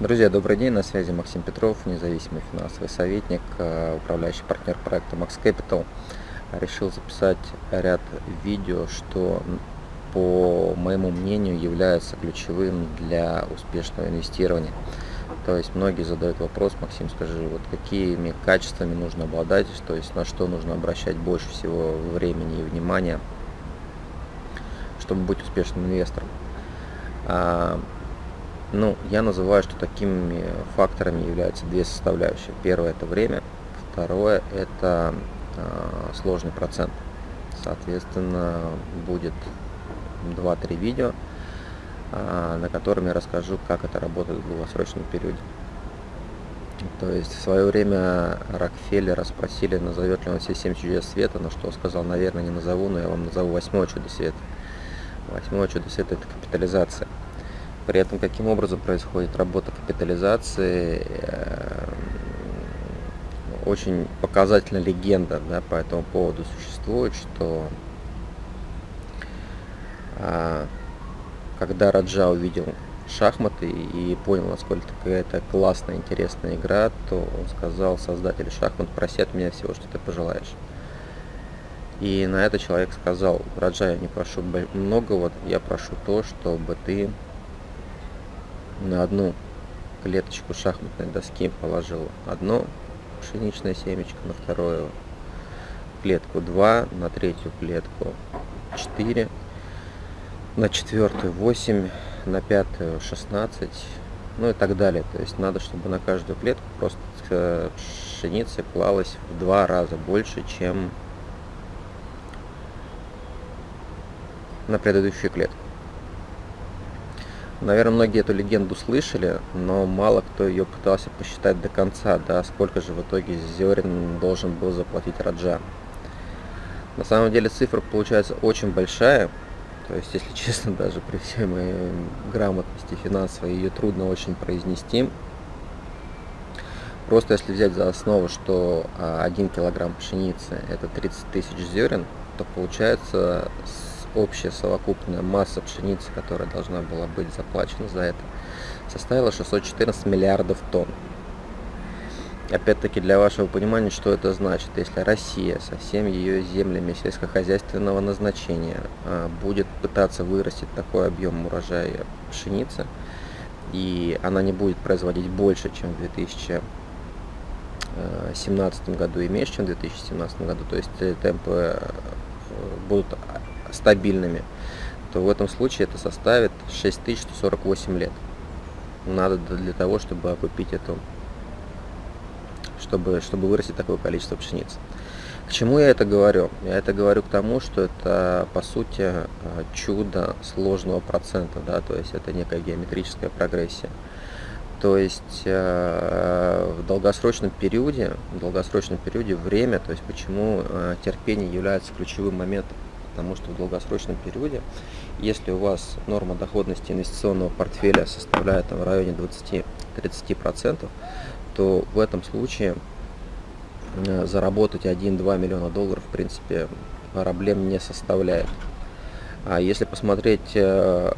Друзья, добрый день, на связи Максим Петров, независимый финансовый советник, э, управляющий партнер проекта Max Capital. Решил записать ряд видео, что, по моему мнению, является ключевым для успешного инвестирования. То есть многие задают вопрос, Максим, скажи, вот какими качествами нужно обладать, то есть на что нужно обращать больше всего времени и внимания, чтобы быть успешным инвестором. Ну, я называю, что такими факторами являются две составляющие. Первое – это время, второе – это э, сложный процент. Соответственно, будет 2-3 видео, э, на котором я расскажу, как это работает в долгосрочном периоде. То есть в свое время Рокфеллера спросили, назовет ли он все 7 чудес света, на что сказал, наверное, не назову, но я вам назову восьмое чудо света. Восьмое чудо света – это капитализация. При этом каким образом происходит работа капитализации, э, очень показательная легенда да, по этому поводу существует, что а, когда Раджа увидел шахматы и понял, насколько это классная, интересная игра, то он сказал создателю шахмат, проси от меня всего, что ты пожелаешь. И на это человек сказал, Раджа, я не прошу многого, я прошу то, чтобы ты на одну клеточку шахматной доски положил одно пшеничное семечко, на вторую клетку 2, на третью клетку 4, на четвертую 8, на пятую 16, ну и так далее. То есть надо, чтобы на каждую клетку просто пшеницы клалось в два раза больше, чем на предыдущую клетку. Наверное, многие эту легенду слышали, но мало кто ее пытался посчитать до конца, да, сколько же в итоге зерен должен был заплатить Раджа. На самом деле цифра получается очень большая, то есть, если честно, даже при всей моей грамотности финансовой ее трудно очень произнести. Просто если взять за основу, что 1 килограмм пшеницы это 30 тысяч зерен, то получается общая совокупная масса пшеницы, которая должна была быть заплачена за это, составила 614 миллиардов тонн. Опять-таки для вашего понимания, что это значит, если Россия со всеми ее землями сельскохозяйственного назначения а, будет пытаться вырастить такой объем урожая пшеницы, и она не будет производить больше, чем в 2017 году и меньше, чем в 2017 году, то есть темпы э, будут стабильными, то в этом случае это составит 6148 лет. Надо для того, чтобы окупить эту, чтобы, чтобы вырастить такое количество пшеницы. К чему я это говорю? Я это говорю к тому, что это по сути э, чудо сложного процента, да, то есть это некая геометрическая прогрессия. То есть э, в долгосрочном периоде, в долгосрочном периоде время, то есть почему э, терпение является ключевым моментом потому что в долгосрочном периоде, если у вас норма доходности инвестиционного портфеля составляет там, в районе 20-30%, то в этом случае э, заработать 1-2 миллиона долларов в принципе проблем не составляет. А если посмотреть э,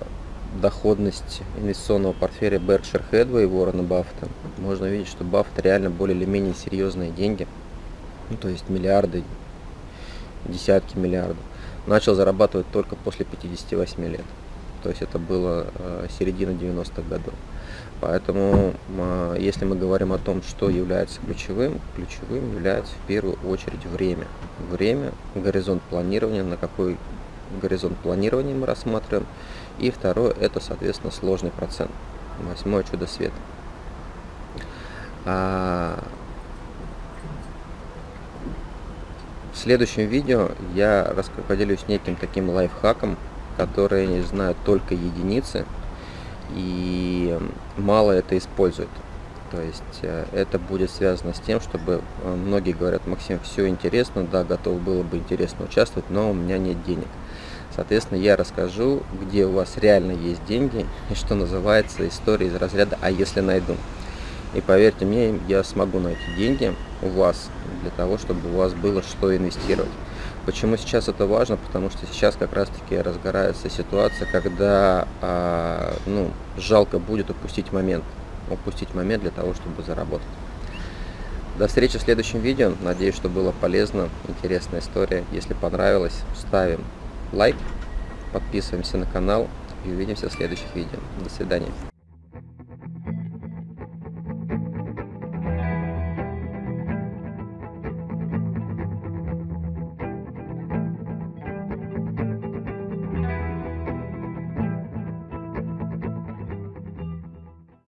доходность инвестиционного портфеля Berkshire Hathaway и Уоррена Баффета, можно видеть, что Баффет реально более или менее серьезные деньги, ну, то есть миллиарды, десятки миллиардов начал зарабатывать только после 58 лет. То есть это было э, середина 90-х годов. Поэтому, э, если мы говорим о том, что является ключевым, ключевым является в первую очередь время. Время, горизонт планирования, на какой горизонт планирования мы рассматриваем. И второе, это, соответственно, сложный процент. Восьмое чудо света. А В следующем видео я поделюсь неким таким лайфхаком, который знают только единицы и мало это используют. То есть э, это будет связано с тем, чтобы э, многие говорят, Максим, все интересно, да, готов было бы интересно участвовать, но у меня нет денег. Соответственно, я расскажу, где у вас реально есть деньги и что называется история из разряда «а если найду?». И поверьте мне, я смогу найти деньги у вас для того, чтобы у вас было что инвестировать. Почему сейчас это важно? Потому что сейчас как раз-таки разгорается ситуация, когда а, ну, жалко будет упустить момент. упустить момент для того, чтобы заработать. До встречи в следующем видео. Надеюсь, что было полезно, интересная история. Если понравилось, ставим лайк, подписываемся на канал и увидимся в следующих видео. До свидания.